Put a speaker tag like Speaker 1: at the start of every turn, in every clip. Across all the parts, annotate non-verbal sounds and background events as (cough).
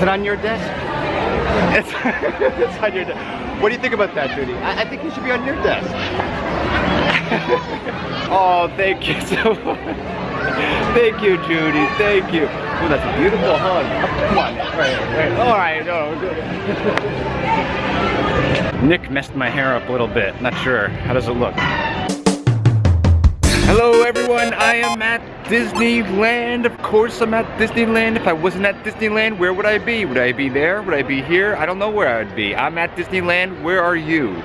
Speaker 1: Is it on your desk? It's, (laughs) it's on your desk. What do you think about that, Judy? I, I think it should be on your desk. (laughs) oh, thank you so much. Thank you, Judy. Thank you. Oh, that's a beautiful hug. Come on. Right, right. All right. No. (laughs) Nick messed my hair up a little bit. Not sure. How does it look? Hello everyone, I am at Disneyland. Of course I'm at Disneyland. If I wasn't at Disneyland, where would I be? Would I be there? Would I be here? I don't know where I would be. I'm at Disneyland. Where are you? (laughs)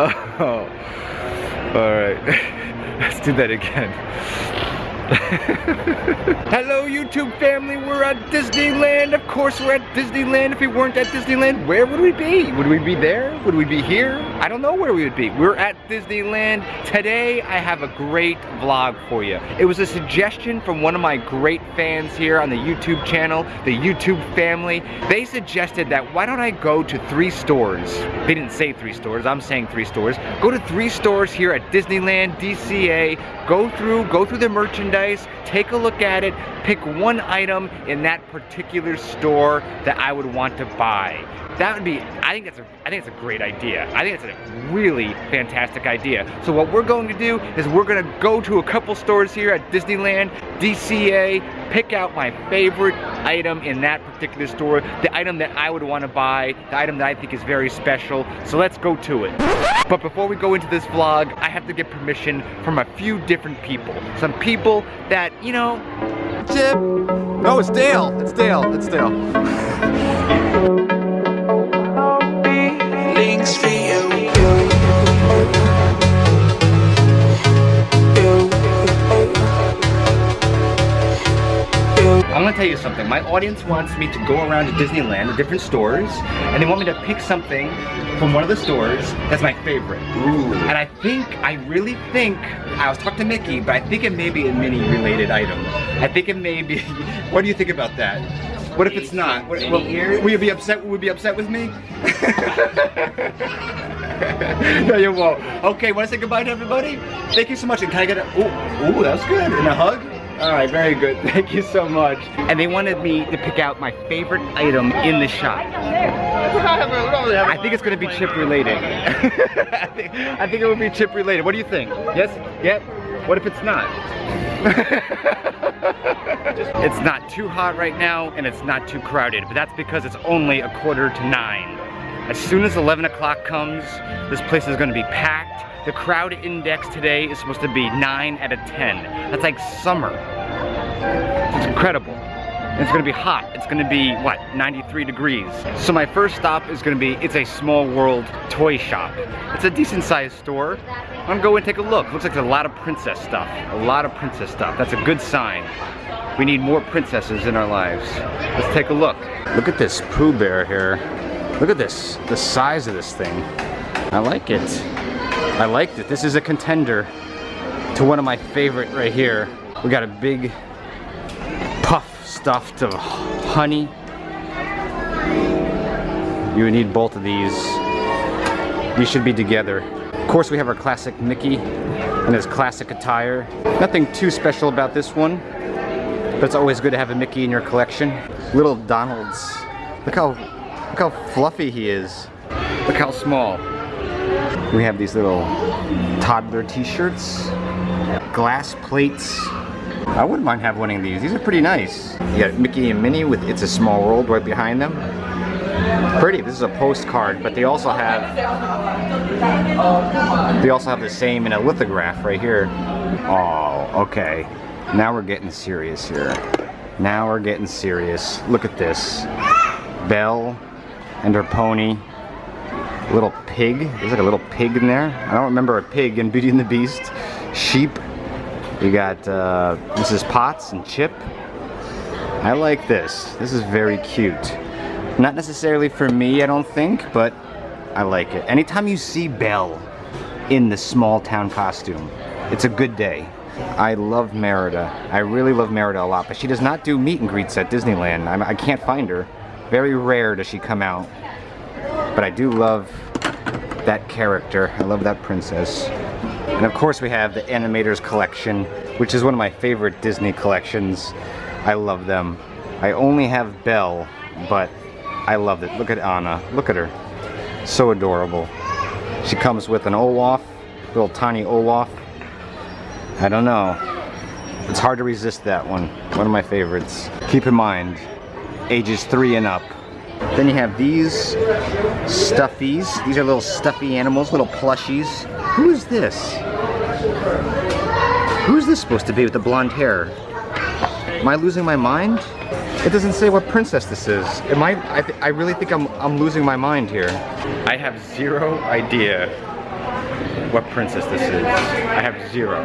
Speaker 1: oh, all right. (laughs) Let's do that again. (laughs) Hello YouTube family, we're at Disneyland. Of course we're at Disneyland. If we weren't at Disneyland, where would we be? Would we be there? Would we be here? I don't know where we would be. We're at Disneyland. Today I have a great vlog for you. It was a suggestion from one of my great fans here on the YouTube channel, the YouTube family. They suggested that why don't I go to three stores? They didn't say three stores, I'm saying three stores. Go to three stores here at Disneyland, DCA, go through, go through the merchandise, take a look at it, pick one item in that particular store that I would want to buy. That would be, I think that's a, I think it's a great idea. I think it's a really fantastic idea. So what we're going to do is we're gonna go to a couple stores here at Disneyland, DCA, pick out my favorite item in that particular store, the item that I would wanna buy, the item that I think is very special. So let's go to it. But before we go into this vlog, I have to get permission from a few different people. Some people that, you know, Chip. No, it's Dale. It's Dale. It's Dale. (laughs) tell you something. My audience wants me to go around to Disneyland, to different stores, and they want me to pick something from one of the stores that's my favorite. Ooh. And I think, I really think, I was talking to Mickey, but I think it may be a Minnie related item. I think it may be, (laughs) what do you think about that? What if it's not? What, well, will you be upset? Will you be upset with me? (laughs) no, you won't. Okay, want to say goodbye to everybody? Thank you so much. And can I get a? Ooh, ooh, that was good. And a hug. All right, very good. (laughs) Thank you so much. And they wanted me to pick out my favorite item in the shop. (laughs) I think it's gonna be chip related. I, (laughs) think, I think it will be chip related. What do you think? Yes? Yep? What if it's not? it's not too hot right now and it's not too crowded, but that's because it's only a quarter to nine. As soon as 11 o'clock comes, this place is gonna be packed. The crowd index today is supposed to be 9 out of 10. That's like summer. It's incredible. It's gonna be hot. It's gonna be, what, 93 degrees. So my first stop is gonna be, it's a small world toy shop. It's a decent sized store. I'm gonna go and take a look. Looks like there's a lot of princess stuff. A lot of princess stuff. That's a good sign. We need more princesses in our lives. Let's take a look. Look at this Pooh Bear here. Look at this, the size of this thing. I like it. I liked it. This is a contender to one of my favorite right here. We got a big puff stuffed of honey. You would need both of these. These should be together. Of course, we have our classic Mickey and his classic attire. Nothing too special about this one, but it's always good to have a Mickey in your collection. Little Donald's. Look how, look how fluffy he is. Look how small. We have these little toddler t-shirts, glass plates. I wouldn't mind having one of these. These are pretty nice. You got Mickey and Minnie with It's a Small World right behind them. Pretty. This is a postcard, but they also have they also have the same in a lithograph right here. Oh, okay. Now we're getting serious here. Now we're getting serious. Look at this. Belle and her pony little pig. There's like a little pig in there. I don't remember a pig in Beauty and the Beast. Sheep. We got uh, Mrs. Potts and Chip. I like this. This is very cute. Not necessarily for me, I don't think, but I like it. Anytime you see Belle in the small town costume, it's a good day. I love Merida. I really love Merida a lot, but she does not do meet and greets at Disneyland. I, I can't find her. Very rare does she come out. But I do love that character. I love that princess. And of course we have the Animators Collection, which is one of my favorite Disney collections. I love them. I only have Belle, but I loved it. Look at Anna. Look at her. So adorable. She comes with an Olaf, little tiny Olaf. I don't know. It's hard to resist that one. One of my favorites. Keep in mind, ages three and up. Then you have these stuffies. These are little stuffy animals, little plushies. Who is this? Who is this supposed to be with the blonde hair? Am I losing my mind? It doesn't say what princess this is. Am I, I, I really think I'm, I'm losing my mind here. I have zero idea what princess this is. I have zero.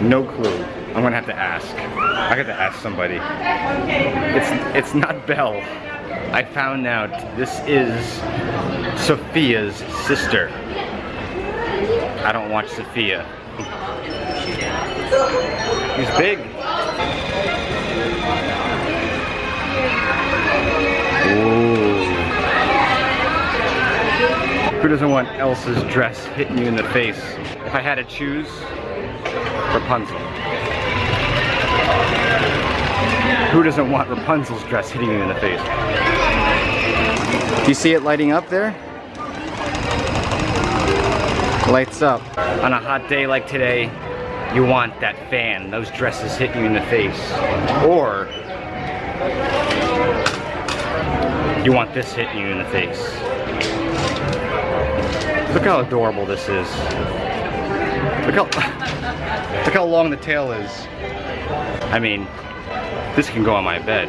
Speaker 1: No clue. I'm gonna have to ask. I got to ask somebody. It's, it's not Belle. I found out this is Sofia's sister. I don't watch Sofia. He's big. Ooh. Who doesn't want Elsa's dress hitting you in the face? If I had to choose, Rapunzel. Who doesn't want Rapunzel's dress hitting you in the face? Do you see it lighting up there? Lights up. On a hot day like today, you want that fan, those dresses hitting you in the face. Or you want this hitting you in the face. Look how adorable this is. Look how, (laughs) look how long the tail is. I mean, this can go on my bed.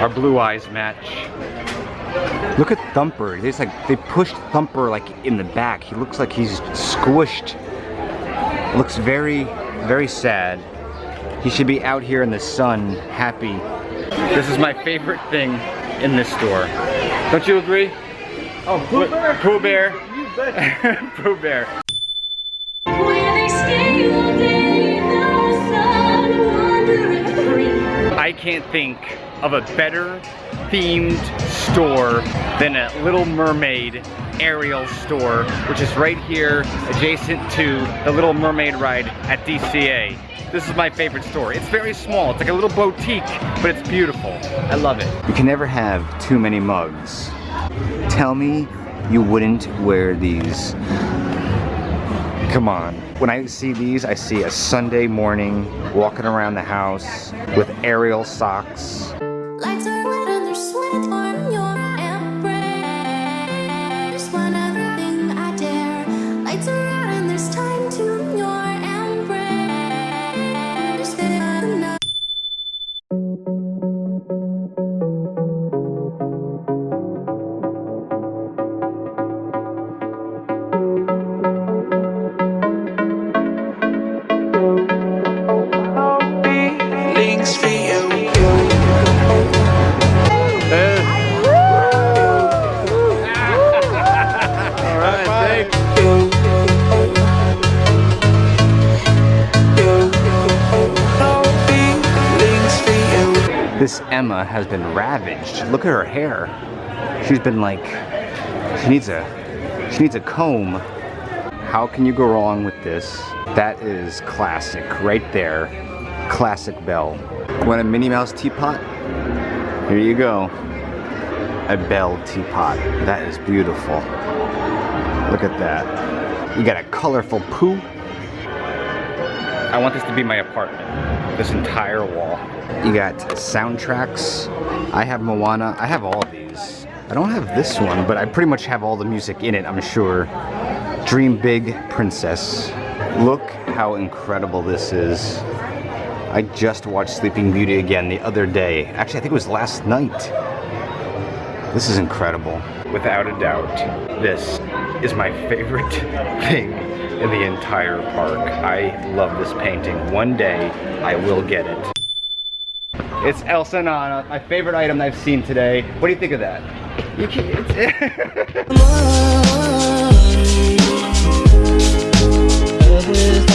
Speaker 1: Our blue eyes match. Look at Thumper. It's like they pushed Thumper like in the back. He looks like he's squished. Looks very, very sad. He should be out here in the sun, happy. This is my favorite thing in this store. Don't you agree?
Speaker 2: Oh, Pooh Bear?
Speaker 1: Pooh Bear.
Speaker 2: You bet. (laughs)
Speaker 1: Pooh Bear. I can't think of a better themed store than a Little Mermaid Ariel store, which is right here adjacent to the Little Mermaid ride at DCA. This is my favorite store. It's very small. It's like a little boutique, but it's beautiful. I love it. You can never have too many mugs. Tell me you wouldn't wear these. Come on. When I see these, I see a Sunday morning walking around the house with Ariel socks.
Speaker 3: Lights
Speaker 1: This Emma has been ravaged. Look at her hair. She's been like, she needs a, she needs a comb. How can you go wrong with this? That is classic, right there. Classic Belle. Want a Minnie Mouse teapot? Here you go. A Belle teapot. That is beautiful. Look at that. You got a colorful poo. I want this to be my apartment. This entire wall. You got soundtracks. I have Moana. I have all these. I don't have this one, but I pretty much have all the music in it, I'm sure. Dream Big Princess. Look how incredible this is. I just watched Sleeping Beauty again the other day. Actually, I think it was last night. This is incredible. Without a doubt, this is my favorite (laughs) thing in the entire park. I love this painting. One day, I will get it. It's Elsa and Anna, uh, my favorite item I've seen today. What do you think of that? You can, (laughs)